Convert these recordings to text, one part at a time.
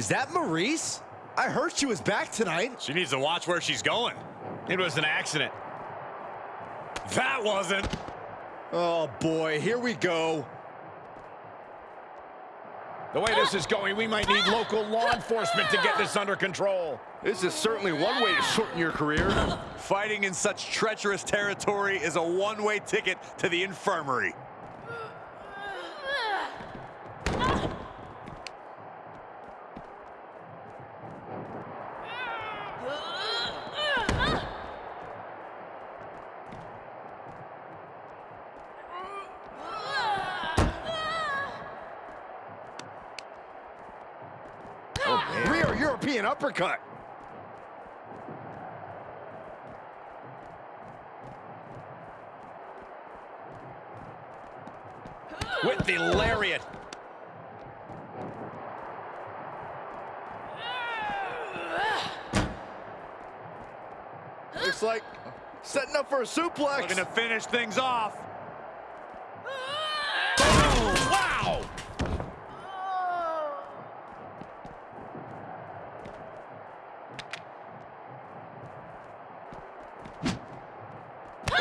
Is that Maryse? I heard she was back tonight. She needs to watch where she's going. It was an accident. That wasn't. Oh, boy, here we go. The way this is going, we might need local law enforcement to get this under control. This is certainly one way to shorten your career. Fighting in such treacherous territory is a one-way ticket to the infirmary. Oh, Rear European uppercut. With the lariat. Looks like setting up for a suplex. Looking to finish things off. Wow!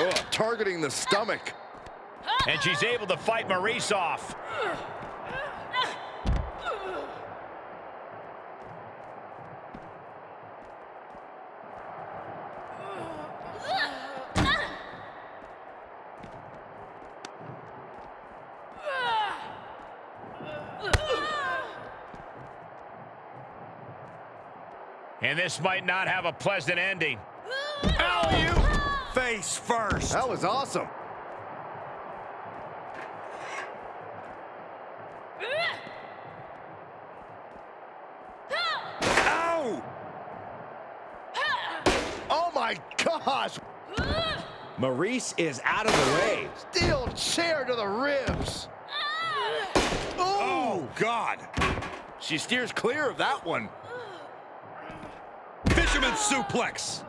Oh, targeting the stomach. And she's able to fight Maryse off. And this might not have a pleasant ending. Alley-oop. Face first. That was awesome. Ow! Oh my gosh! Maryse is out of the way. Steel chair to the ribs. Oh, God. She steers clear of that one. Fisherman suplex.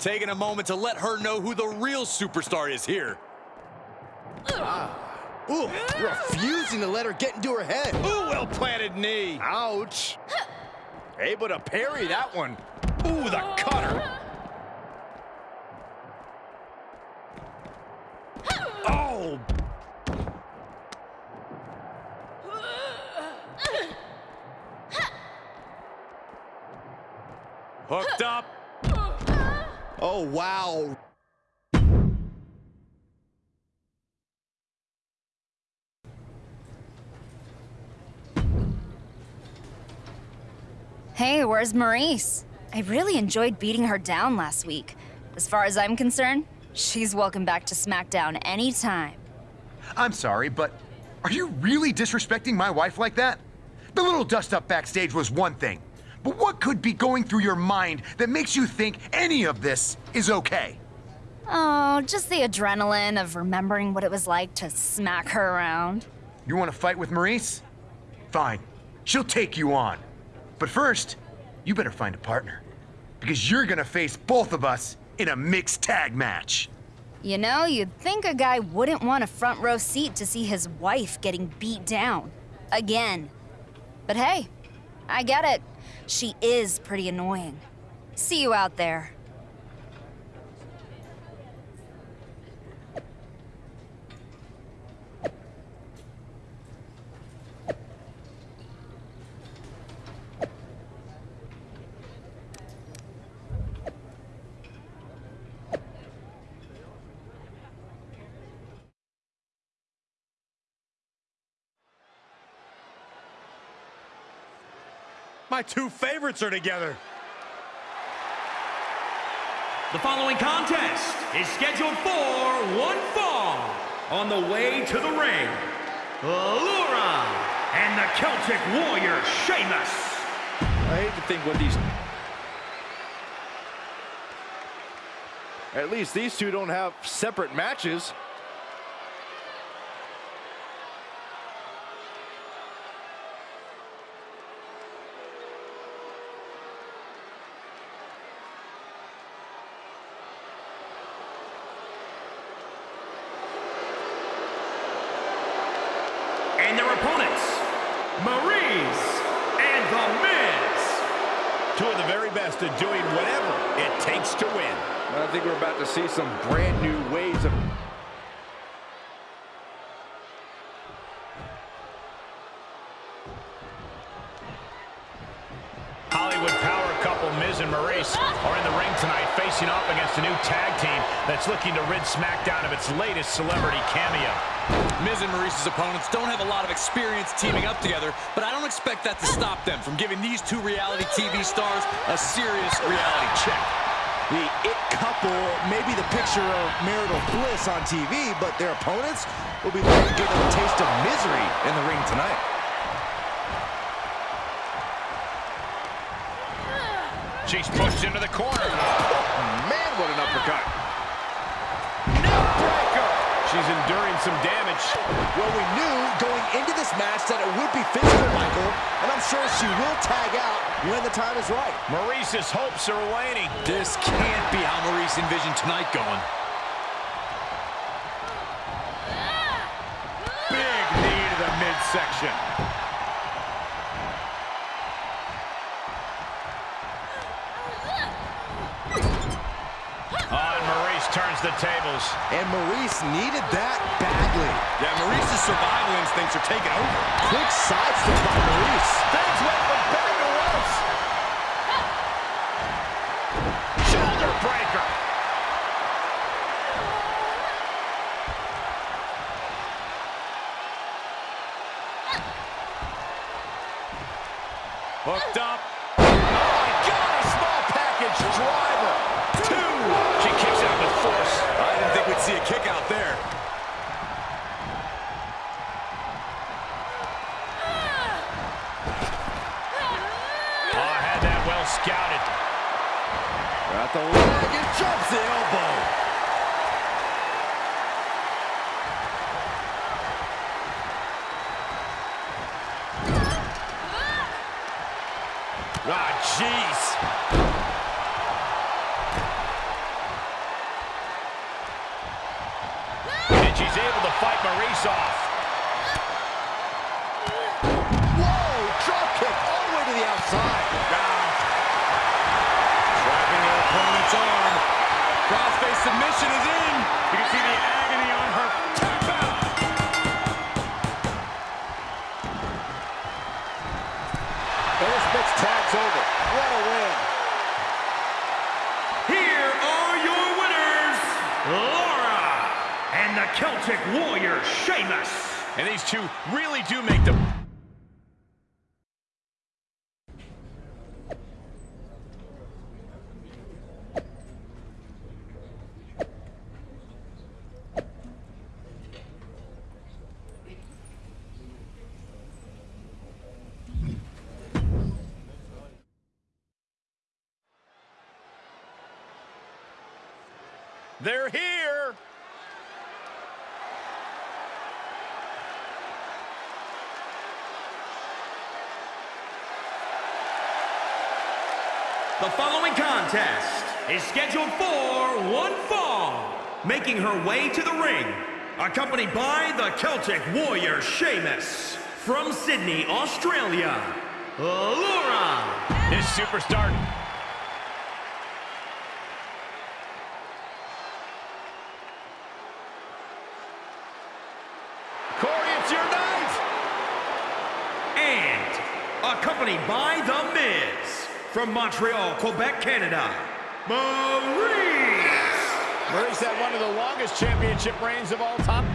Taking a moment to let her know who the real superstar is here. Ah. Ooh, refusing to let her get into her head. Ooh, well-planted knee. Ouch. Able to parry that one. Ooh, the cutter. Oh, hooked up. Oh, wow. Hey, where's Maryse? I really enjoyed beating her down last week. As far as I'm concerned, she's welcome back to SmackDown anytime. I'm sorry, but are you really disrespecting my wife like that? The little dust up backstage was one thing, but what could be going through your mind that makes you think any of this is okay? Oh, just the adrenaline of remembering what it was like to smack her around. You want to fight with Maryse? Fine, she'll take you on. But first, you better find a partner, because you're gonna face both of us in a mixed tag match. You know, you'd think a guy wouldn't want a front row seat to see his wife getting beat down. Again. But hey, I get it. She is pretty annoying. See you out there. My two favorites are together. The following contest is scheduled for one fall. On the way to the ring, Laura and the Celtic Warrior, Sheamus. I hate to think what these... At least these two don't have separate matches. And their opponents, Maryse and The Miz. Two of the very best at doing whatever it takes to win. I think we're about to see some brand new ways of... Hollywood power couple Miz and Maryse are in the ring tonight facing off against a new tag team that's looking to rid SmackDown of its latest celebrity cameo. Miz and Maryse's opponents don't have a lot of experience teaming up together, but I don't expect that to stop them from giving these two reality TV stars a serious reality check. The it couple may be the picture of marital bliss on TV, but their opponents will be looking to give them a taste of misery in the ring tonight. She's pushed into the corner. Oh, man, what an uppercut. She's enduring some damage. Well, we knew going into this match that it would be physical, Michael, and I'm sure she will tag out when the time is right. Maryse's hopes are waning. This can't be how Maryse envisioned tonight going. Big knee to the midsection. Turns the tables. And Maryse needed that badly. Yeah, Maryse's survival instincts are taking over. Quick sidestep by Maryse. Things went from better to worse. Shoulder breaker. Celtic Warrior, Sheamus. And these two really do make the... They're here. The following contest is scheduled for one fall. Making her way to the ring, accompanied by the Celtic Warrior Sheamus. From Sydney, Australia, Laura. This superstar Corey, it's your night. And accompanied by The Miz. From Montreal, Quebec, Canada, Maryse. Maryse had one of the longest championship reigns of all time.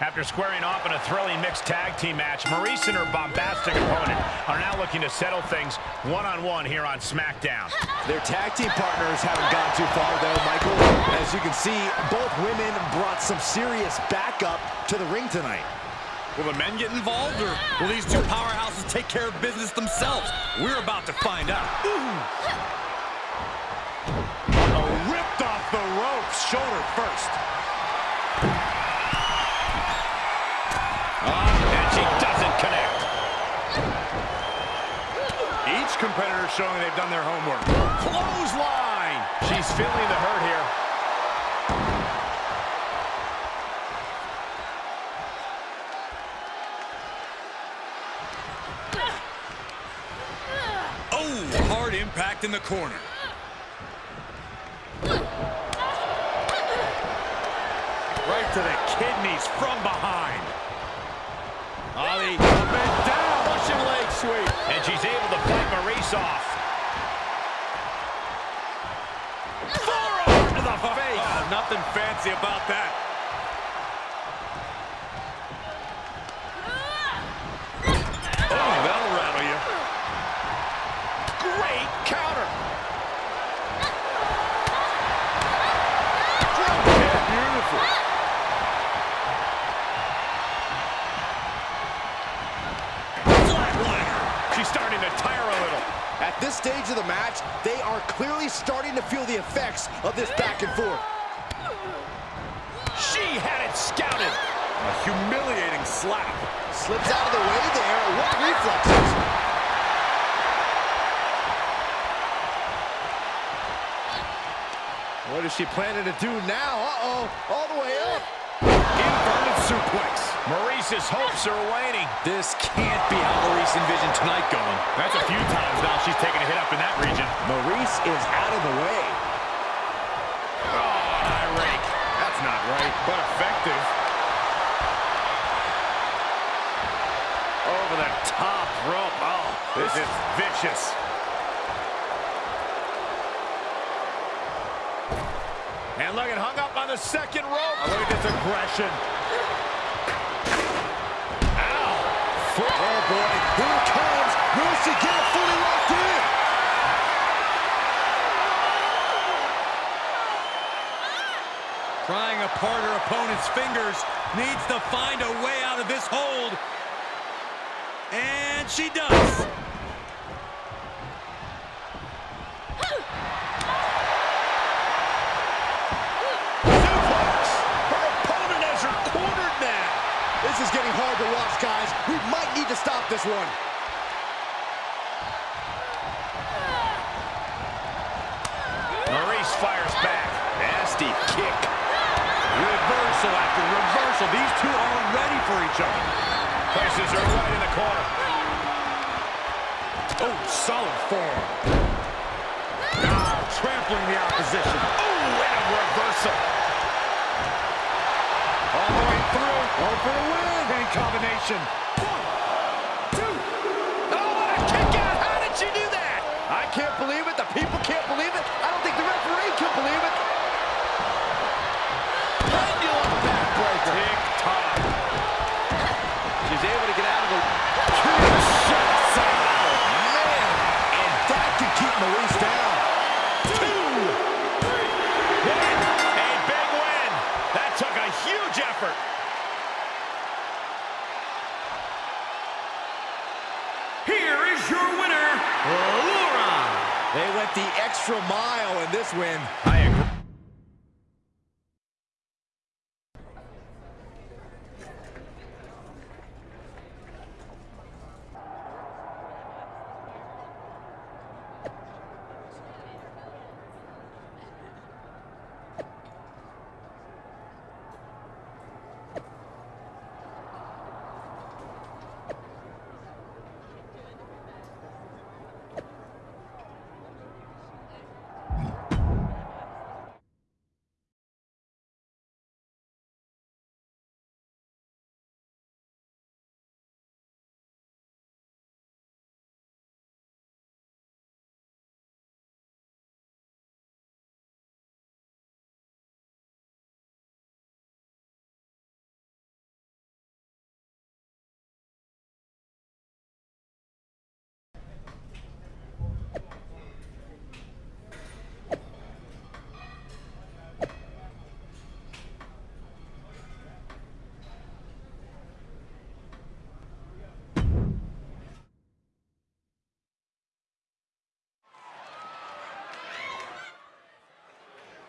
After squaring off in a thrilling mixed tag team match, Maryse and her bombastic opponent are now looking to settle things one-on-one here on SmackDown. Their tag team partners haven't gone too far, though, Michael. As you can see, both women brought some serious backup to the ring tonight. Will the men get involved, or will these two powerhouses take care of business themselves? We're about to find out. Oh, ripped off the ropes, shoulder first. Ah, and she doesn't connect. Each competitor showing they've done their homework. Clothesline. She's feeling the hurt here. Impact in the corner. Right to the kidneys from behind. Ali up and down. Russian leg sweep. And she's able to fight Maryse off. Forearm to the face. Oh, nothing fancy about that. Oh, that'll rattle you. Great counter. Beautiful. Flatliner. She's starting to tire a little. At this stage of the match, they are clearly starting to feel the effects of this back and forth. She had it scouted. A humiliating slap. Slips out of the way there. What reflexes? What is she planning to do now? Uh-oh, all the way up. Inverted suplex. Maryse's hopes are waning. This can't be how Maryse envisioned tonight going. That's a few times now she's taken a hit up in that region. Maryse is out of the way. Oh, rake. That's not right, but effective. Over the top rope. Oh, this is vicious. At hung up on the second rope. Oh, look at this aggression. Ow. Oh boy, here it comes. Will she get fully locked in? Prying apart her opponent's fingers, needs to find a way out of this hold. And she does. Suplex. Her opponent has her cornered now. This is getting hard to watch, guys. We might need to stop this one. Maryse fires back. Nasty kick. Reversal after reversal. These two are ready for each other. Places her right in the corner. Oh, solid form. Ah, trampling the opposition. Oh, and a reversal. Oh, for the win. In combination. One, two. Oh, what a kick out. How did she do that? I can't believe it. The people can't They went the extra mile in this win. I agree.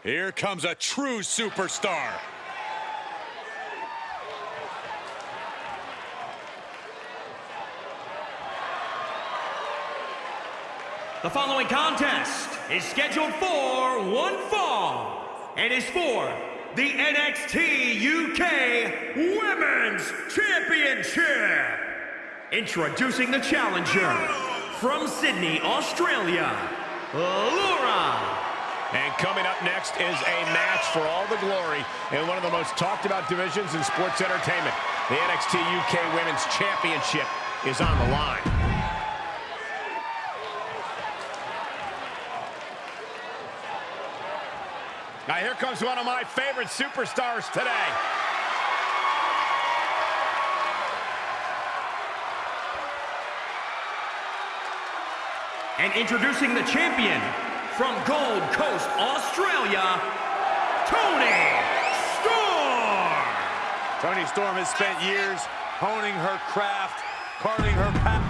Here comes a true superstar. The following contest is scheduled for one fall and is for the NXT UK Women's Championship. Introducing the challenger from Sydney, Australia, Laura. And coming up next is a match for all the glory in one of the most talked about divisions in sports entertainment. The NXT UK Women's Championship is on the line. Now here comes one of my favorite superstars today. And introducing the champion from Gold Coast, Australia, Toni Storm. Toni Storm has spent years honing her craft, carving her path.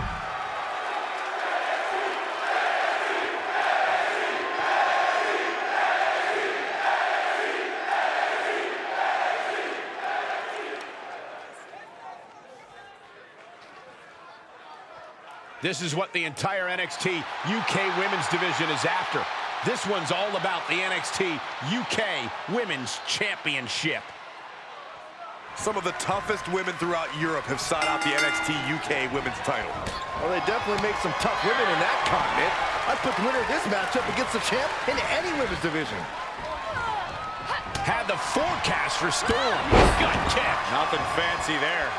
This is what the entire NXT UK Women's Division is after. This one's all about the NXT UK Women's Championship. Some of the toughest women throughout Europe have sought out the NXT UK Women's title. Well, they definitely make some tough women in that continent. I'd put the winner of this matchup against the champ in any women's division. Had the forecast for Storm. Gut kick. Nothing fancy there.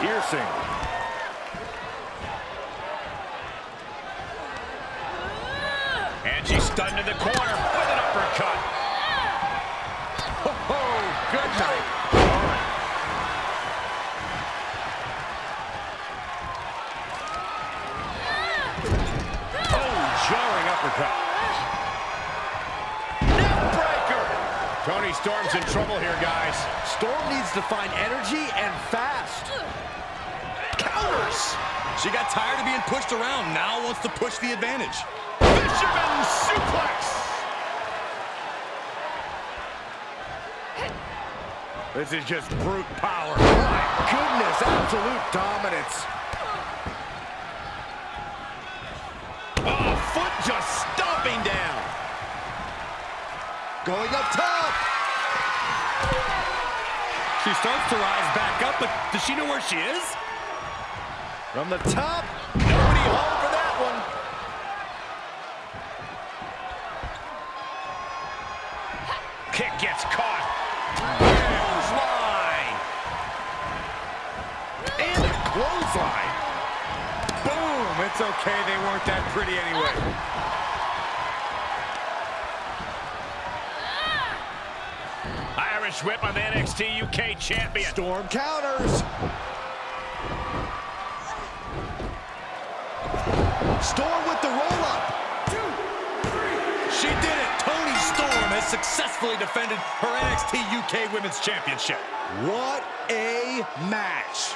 Piercing. And she's stunned in the corner with an uppercut. Oh, good night. Oh, jarring uppercut. Storm's in trouble here, guys. Storm needs to find energy and fast. Counters. She got tired of being pushed around, now wants to push the advantage. Fisherman suplex. This is just brute power. My goodness, absolute dominance. Oh, foot just stomping down. Going up top. She starts to rise back up, but does she know where she is? From the top. Nobody home for that one. Kick gets caught. Clothesline. And clothesline. Boom. It's okay. They weren't that pretty anyway. Irish whip on the NXT UK champion. Storm counters. Storm with the roll-up. She did it! Toni Storm has successfully defended her NXT UK Women's Championship. What a match.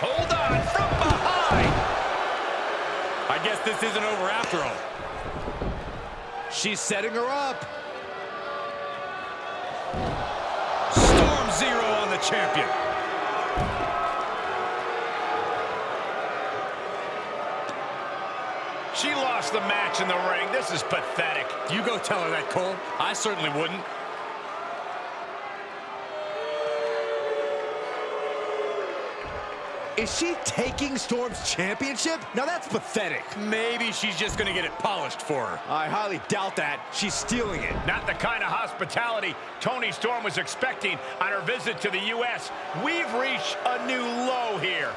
Hold on from behind. I guess this isn't over after all. She's setting her up. Storm Zero on the champion. She lost the match in the ring. This is pathetic. You go tell her that, Cole. I certainly wouldn't. Is she taking Storm's championship? Now that's pathetic. Maybe she's just gonna get it polished for her. I highly doubt that. She's stealing it. Not the kind of hospitality Toni Storm was expecting on her visit to the U.S. We've reached a new low here.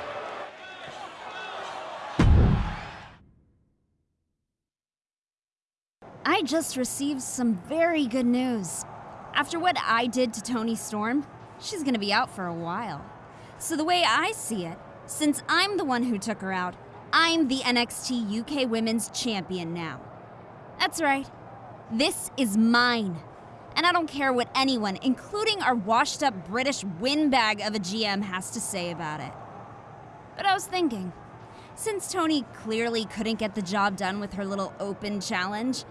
I just received some very good news. After what I did to Toni Storm, she's gonna be out for a while. So, the way I see it, since I'm the one who took her out, I'm the NXT UK Women's Champion now. That's right. This is mine. And I don't care what anyone, including our washed up British windbag of a GM, has to say about it. But I was thinking, since Toni clearly couldn't get the job done with her little open challenge,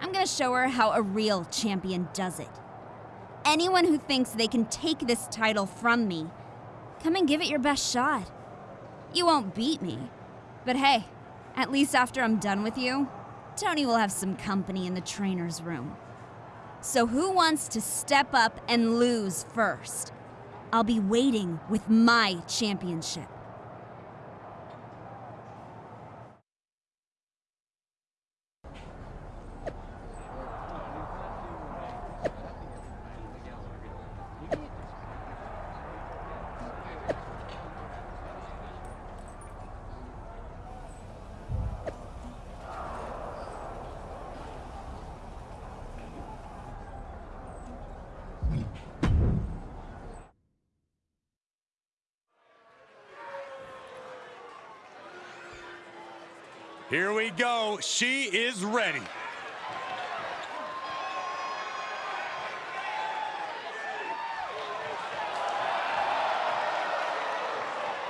I'm gonna show her how a real champion does it. Anyone who thinks they can take this title from me, come and give it your best shot. You won't beat me, but hey, at least after I'm done with you, Toni will have some company in the trainer's room. So, who wants to step up and lose first? I'll be waiting with my championship. Here we go. She is ready.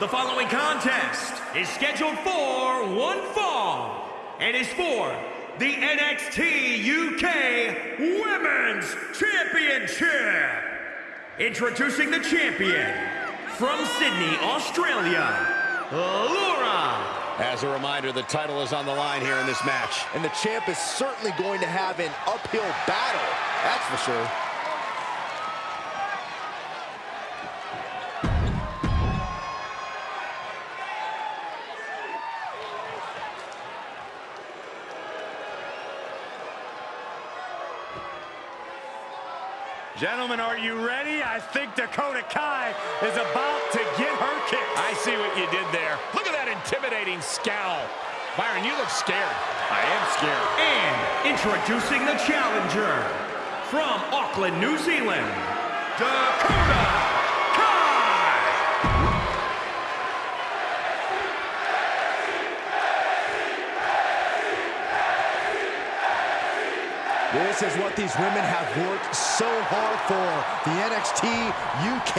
The following contest is scheduled for one fall and is for the NXT UK Women's Championship. Introducing the champion from Sydney, Australia, Laura As a reminder, the title is on the line here in this match. And the champ is certainly going to have an uphill battle, that's for sure. Gentlemen, are you ready? I think Dakota Kai is about to get her kick. I see what you did there. Look at that intimidating scowl. Byron, you look scared. I am scared. and introducing the challenger from Auckland, New Zealand, Dakota This is what these women have worked so hard for. The NXT UK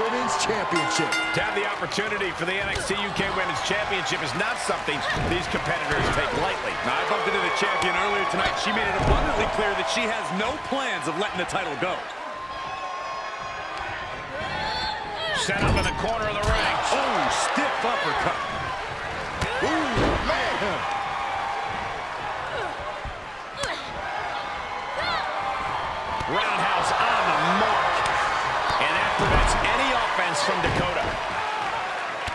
Women's Championship. To have the opportunity for the NXT UK Women's Championship is not something these competitors take lightly. Now, I bumped into the champion earlier tonight. She made it abundantly clear that she has no plans of letting the title go. Set up in the corner of the ring. Oh, stiff uppercut. Ooh, man. Roundhouse on the mark. And that prevents any offense from Dakota.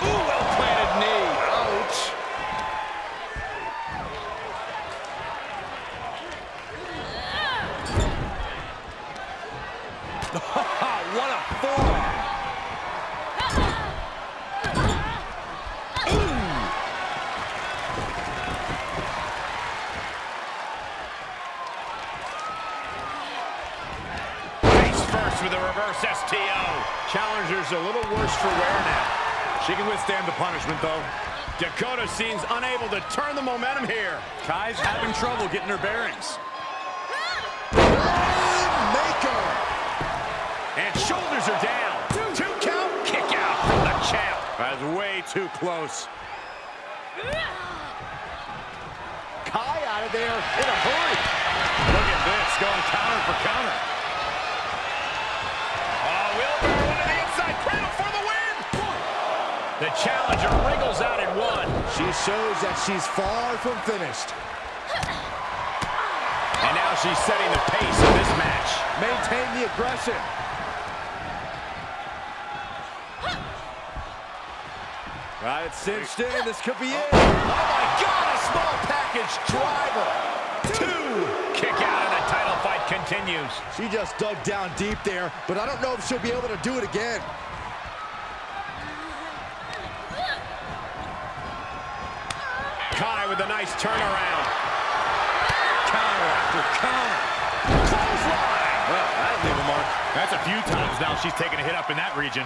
Ooh, well-planted knee. Ouch. what a forearm. Face first with a reverse STO. Challenger's a little worse for wear now. She can withstand the punishment, though. Dakota seems unable to turn the momentum here. Kai's having trouble getting her bearings. Maker. And shoulders are down. Two count. Kick out from the champ. That's way too close. Kai out of there in a hurry. Look at this, going counter for counter. The challenger wriggles out in one. She shows that she's far from finished. And now she's setting the pace of this match. Maintain the aggression. Got it cinched in. This could be it. Oh, my God, a small package driver. Two. Kick out and the title fight continues. She just dug down deep there, but I don't know if she'll be able to do it again. Kai with a nice turnaround. Counter after counter. Clothesline. Well, that'll leave a mark. That's a few times now she's taken a hit up in that region.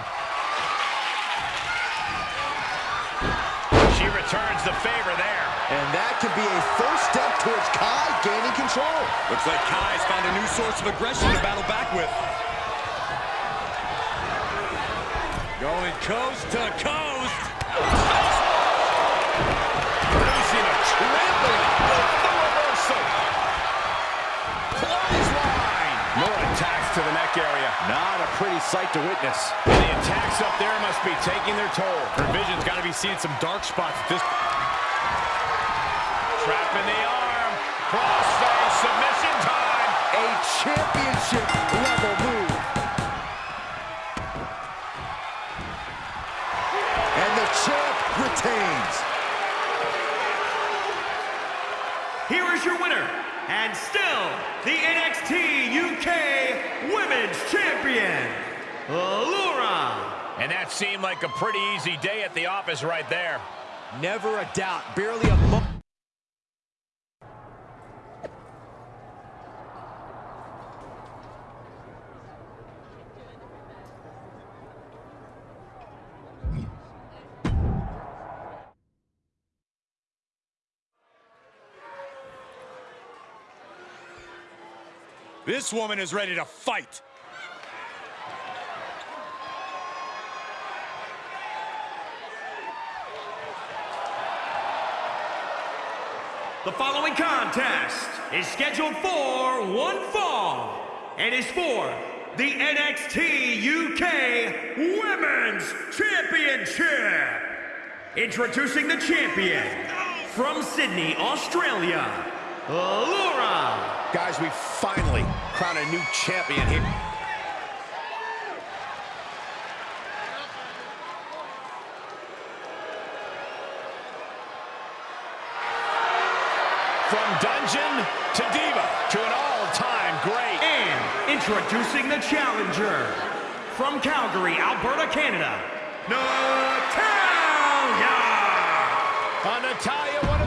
She returns the favor there. And that could be a first step towards Kai gaining control. Looks like Kai's found a new source of aggression to battle back with. Going coast to coast. Producing a trampling with the reversal. Clothesline. More attacks to the neck area. Not a pretty sight to witness. And the attacks up there must be taking their toll. Her vision's got to be seeing some dark spots at this Trap in the arm. Crossface submission time. A championship level move. UK Women's Champion, Laura. And that seemed like a pretty easy day at the office right there. Never a doubt. Barely a month. This woman is ready to fight. The following contest is scheduled for one fall and is for the NXT UK Women's Championship. Introducing the champion from Sydney, Australia, Laura. Guys, we finally crown a new champion here. From Dungeon to Diva to an all-time great. And introducing the challenger from Calgary, Alberta, Canada, Natalya. Uh, Natalya,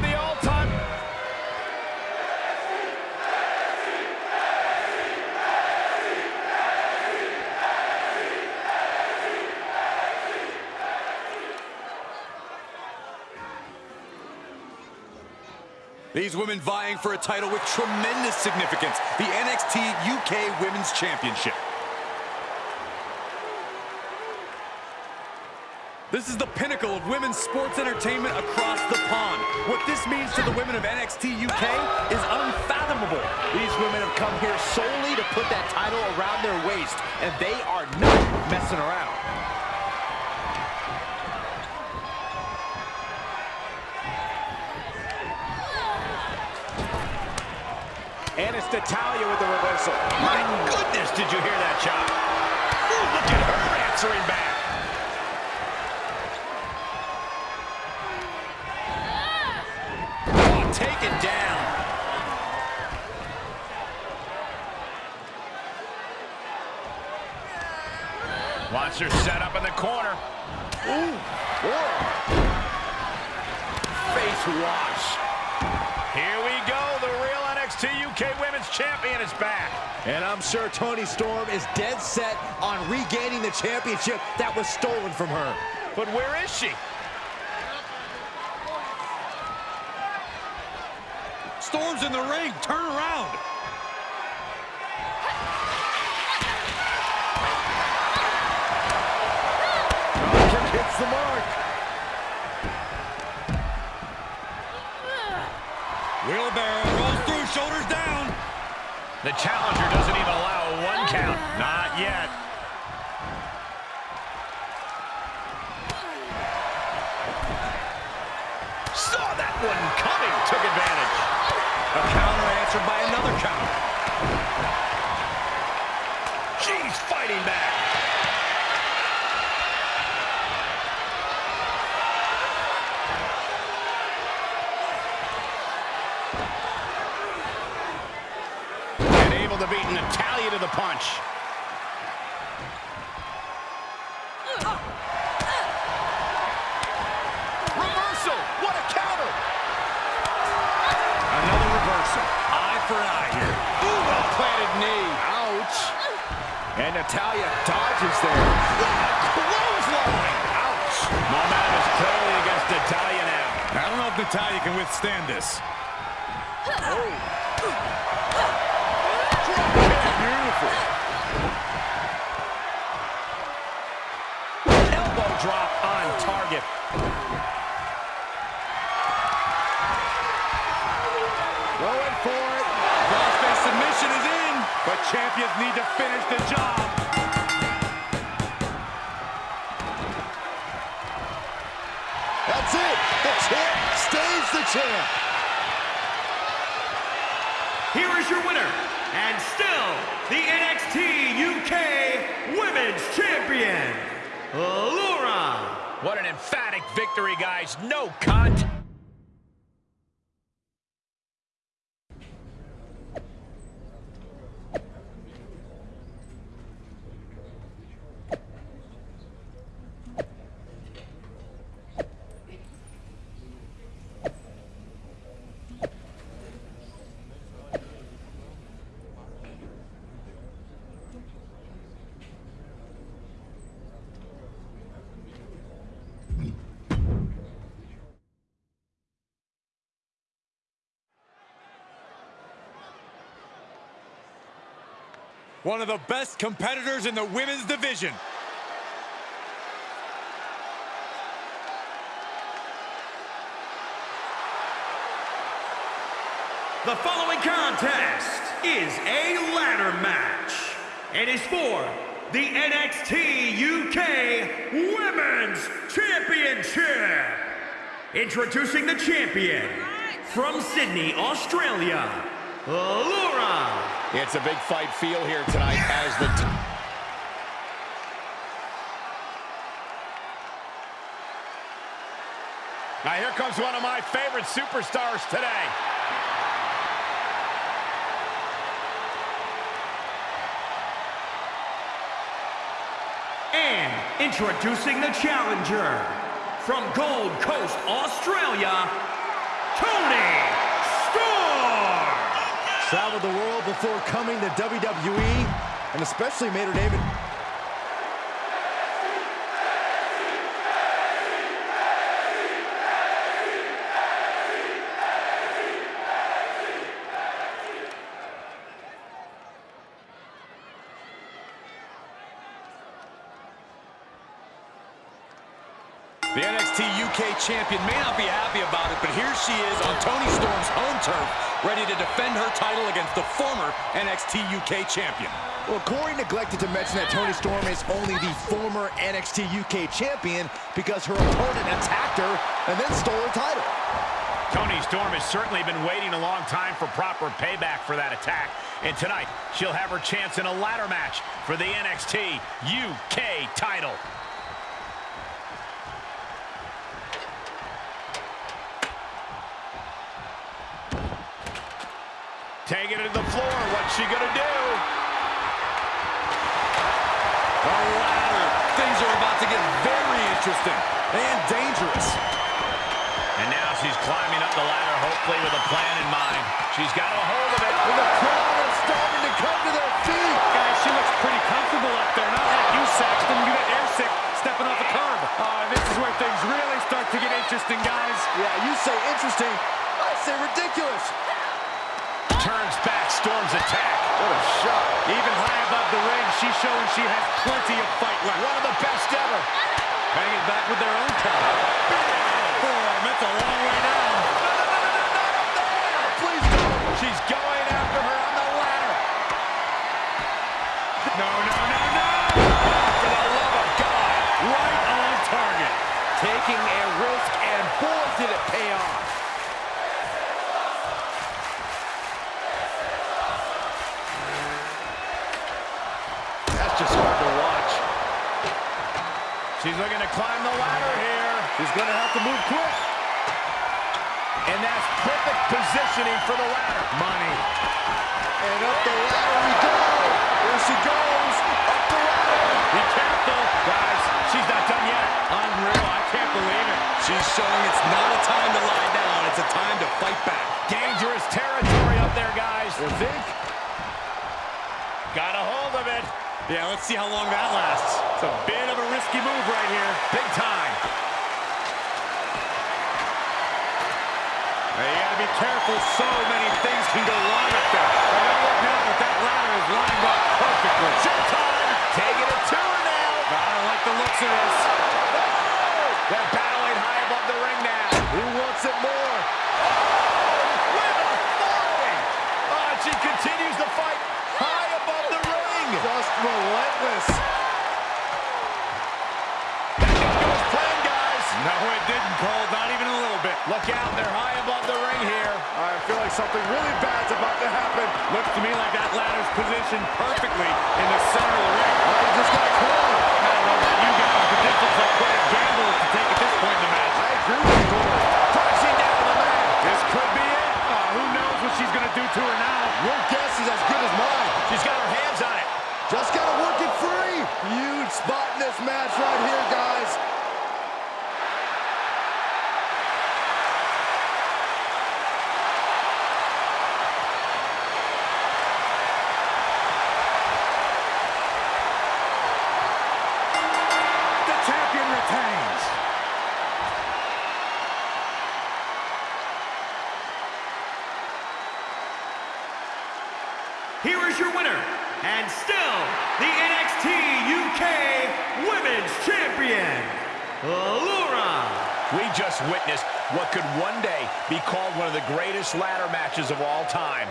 These women vying for a title with tremendous significance. The NXT UK Women's Championship. This is the pinnacle of women's sports entertainment across the pond. What this means to the women of NXT UK is unfathomable. These women have come here solely to put that title around their waist, and they are not messing around. It's with the reversal. My goodness, did you hear that shot? Ooh, look at her answering back. Oh, taken down. Wants her set up in the corner. Ooh, whoa. Face wash. Here we go. The real NXT UK Women's Champion is back. And I'm sure Toni Storm is dead set on regaining the championship that was stolen from her. But where is she? Storm's in the ring. Turn around. Dropkick hits the mark. The challenger doesn't even allow a one count. Not yet. And able to beat to the punch. Reversal. What a counter. Another reversal. Eye for eye here. Ooh, well-planted knee. Ouch. And Natalya dodges there. What a clothesline. Ouch. Momentum is clearly against Natalya now. I don't know if Natalya can withstand this. Beautiful. Elbow drop on target. Going for it. Crossface submission is in. But champions need to finish the job. That's it. The champ stays the champ. Is your winner, and still the NXT UK Women's Champion, Laura. What an emphatic victory, guys. No cut. One of the best competitors in the women's division. The following contest is a ladder match. It is for the NXT UK Women's Championship. Introducing the champion from Sydney, Australia, Laura. It's a big fight feel here tonight as the... Now here comes one of my favorite superstars today. And introducing the challenger from Gold Coast, Australia, Toni. Traveled the world before coming to WWE, and especially made her name in The NXT UK champion may not be happy about it, but here she is on Toni Storm's home turf, ready to defend her title against the former NXT UK champion. Well, Corey neglected to mention that Toni Storm is only the former NXT UK champion because her opponent attacked her and then stole her title. Toni Storm has certainly been waiting a long time for proper payback for that attack. And tonight, she'll have her chance in a ladder match for the NXT UK title. Taking it to the floor. What's she going to do? The ladder. Things are about to get very interesting and dangerous. And now she's climbing up the ladder, hopefully with a plan in mind. She's got a hold of it. And the crowd is starting to come to their feet. Guys, she looks pretty comfortable up there. Not like you, Saxton. You got airsick stepping off the curb. Uh, this is where things really start to get interesting, guys. Yeah, you say interesting, I say ridiculous. Turns back, Storm's attack. What a shot. Even high above the ring, she's showing she has plenty of fight left. One of the best ever. Hanging back with their own counter. Boom, that's a long way down. Please don't. She's going positioning for the ladder. Money. And up the ladder we go. There she goes. Up the ladder. Be careful. Guys, she's not done yet. Unreal. I can't believe it. She's showing it's not a time to lie down. It's a time to fight back. Dangerous territory up there, guys. You think? Got a hold of it. Yeah, let's see how long that lasts. It's a bit of a risky move right here. Big time. Gotta be careful. So many things can go wrong up there. I gotta look now that that ladder is lined up perfectly. Showtime. Taking it to her now. I don't like the looks of this. They're battling high above the ring now. Who wants it more? With authority. Oh, and she continues to fight high above the ring. Just relentless. That didn't go as planned, guys. No, it didn't, Cole. Not even a little bit. Look out. They're high above the ring here. I feel like something really bad's about to happen. Looks to me like that ladder's positioned perfectly in the center of the ring. Oh, he just got caught. I don't know about you guys, but this looks like quite a gamble to take at this point in the match. I agree with Corey. Crashing down on the mat. This could be it. Uh, who knows what she's going to do to her now? Your guess is as good as mine. She's got her hands on it. Just gotta work it free. Huge spot in this match right here, guys. Just witnessed what could one day be called one of the greatest ladder matches of all time.